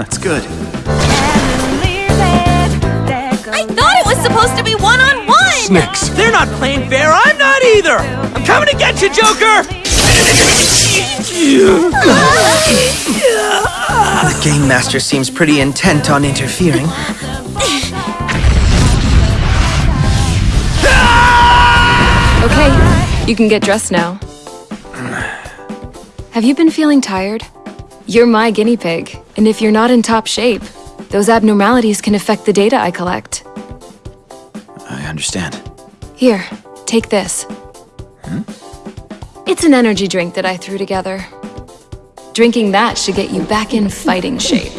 That's good. I thought it was supposed to be one-on-one! Snicks. They're not playing fair. I'm not either. I'm coming to get you, Joker. The Game Master seems pretty intent on interfering. Okay, you can get dressed now. Have you been feeling tired? You're my guinea pig, and if you're not in top shape, those abnormalities can affect the data I collect. I understand. Here, take this. Hmm? It's an energy drink that I threw together. Drinking that should get you back in fighting shape.